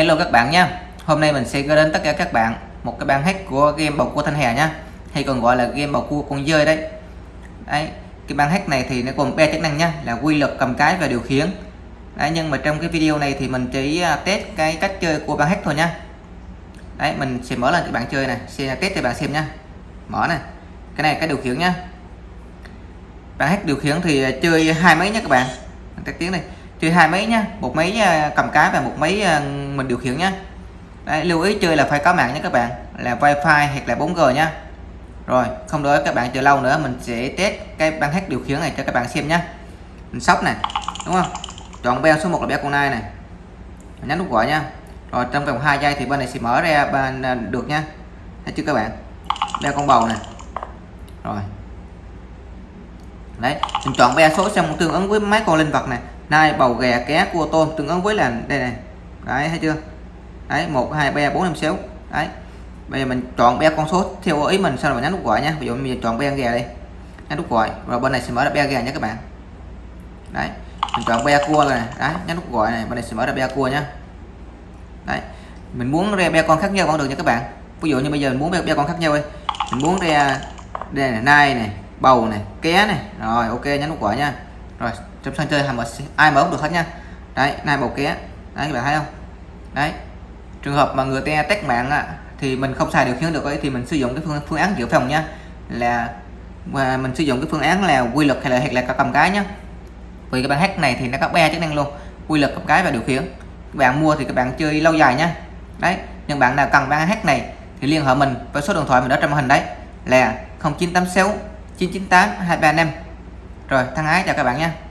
Hello các bạn nha Hôm nay mình sẽ gửi đến tất cả các bạn một cái bản hack của game bầu cua thanh hè nha hay còn gọi là game bầu cua con dơi đấy. Đấy, cái bản hack này thì nó gồm ba chức năng nha là quy luật cầm cái và điều khiển. Đấy, nhưng mà trong cái video này thì mình chỉ à, test cái cách chơi của bản hack thôi nha đấy, mình sẽ mở lên cái bạn chơi này, sẽ test cho bạn xem nha mở này, cái này cái điều khiển nha bản hack điều khiển thì à, chơi hai mấy nhá các bạn. Tắt tiếng này chơi hai máy nhá một máy à, cầm cái và một máy à, mình điều khiển nhá. Đấy, lưu ý chơi là phải có mạng nhé các bạn là wifi hoặc là 4G nhá. Rồi không đợi các bạn chờ lâu nữa mình sẽ test cái băng hack điều khiển này cho các bạn xem nhá. Mình sóc này đúng không? Chọn beo số 1 là beo con nai này nhấn nút gọi nha rồi trong vòng 2 giây thì bên này sẽ mở ra bên à, được nha thấy chưa các bạn? Beo con bầu này rồi. Đấy mình chọn beo số xong tương ứng với mấy con linh vật này nai bầu gà cá cua tôm tương ứng với là đây này. Đấy thấy chưa? Đấy một hai ba bốn năm sáu. Đấy. Bây giờ mình chọn be con số theo ý mình sau rồi mình nhấn nút gọi nha. Ví dụ mình chọn be gà đi. Nhấn nút gọi rồi bên này sẽ mở ra be gà nhé các bạn. Đấy mình chọn be cua này. Đấy nhấn nút gọi này bên này sẽ mở ra be cua nhé đấy mình muốn ra be con khác nhau vẫn được nha các bạn. Ví dụ như bây giờ mình muốn be, be con khác nhau đi. Mình muốn ra đây này nai này bầu này ké này. Rồi ok nhấn nút gọi nha rồi trong sân chơi mà ai mở cũng được hết nha. Đấy nai bầu ké. Đấy các bạn thấy không? Đấy. Trường hợp mà người ta tách mạng á, thì mình không xài điều khiển được ấy, thì mình sử dụng cái phương, phương án dự phòng nha. Là và mình sử dụng cái phương án là quy luật hay là hoặc là cầm cái nhá. Vì cái bản hack này thì nó có ba chức năng luôn. Quy luật cầm cái và điều khiển. Các bạn mua thì các bạn chơi lâu dài nhá đấy nhưng bạn nào cần bản hack này thì liên hệ mình với số điện thoại mình đã trong màn hình đấy. Là 0986 998 235 rồi thân ái chào các bạn nha.